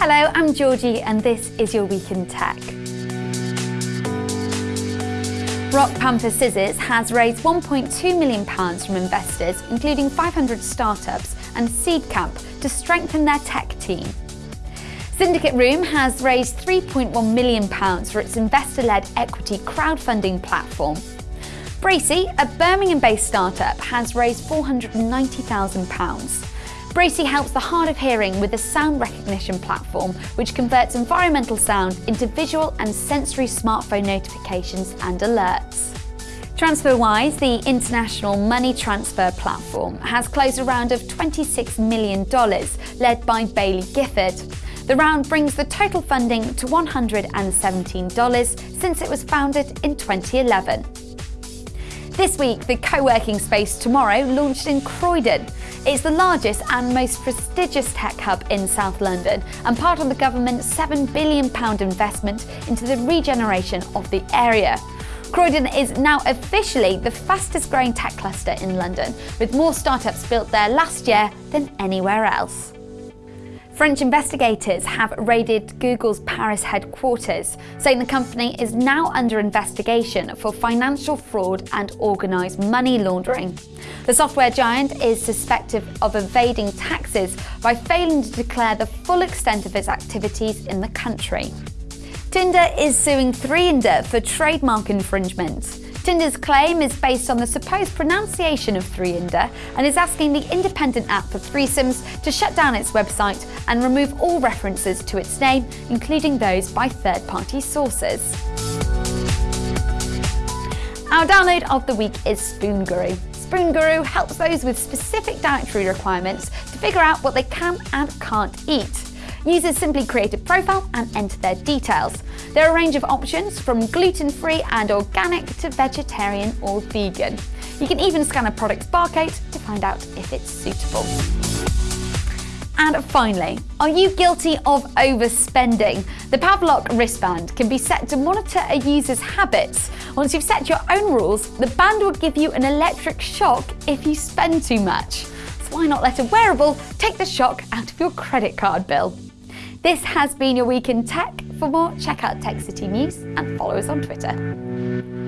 Hello, I'm Georgie and this is your Week in Tech. Rock Panther Scissors has raised £1.2 million from investors, including 500 startups and Seedcamp, to strengthen their tech team. Syndicate Room has raised £3.1 million for its investor-led equity crowdfunding platform. Braci, a Birmingham-based startup, has raised £490,000. Braci helps the hard of hearing with a sound recognition platform which converts environmental sound into visual and sensory smartphone notifications and alerts. TransferWise, the international money transfer platform, has closed a round of $26 million led by Baillie Gifford. The round brings the total funding to $117 since it was founded in 2011. This week, the co-working space Tomorrow launched in Croydon. It's the largest and most prestigious tech hub in South London and part of the government's £7 billion investment into the regeneration of the area. Croydon is now officially the fastest growing tech cluster in London, with more startups built there last year than anywhere else. French investigators have raided Google's Paris headquarters, saying the company is now under investigation for financial fraud and organised money laundering. The software giant is suspected of evading taxes by failing to declare the full extent of its activities in the country. Tinder is suing 3nder for trademark infringement. Tinder's claim is based on the supposed pronunciation of 3nder and is asking the independent app for threesomes to shut down its website and remove all references to its name, including those by third-party sources. Our download of the week is Spoon Guru. Spoon Guru helps those with specific dietary requirements to figure out what they can and can't eat. Users simply create a profile and enter their details. There are a range of options from gluten-free and organic to vegetarian or vegan. You can even scan a product's barcode to find out if it's suitable. And finally, are you guilty of overspending? The Pavlok wristband can be set to monitor a user's habits. Once you've set your own rules, the band will give you an electric shock if you spend too much. So why not let a wearable take the shock out of your credit card bill? This has been your Week in Tech. For more, check out Tech City News and follow us on Twitter.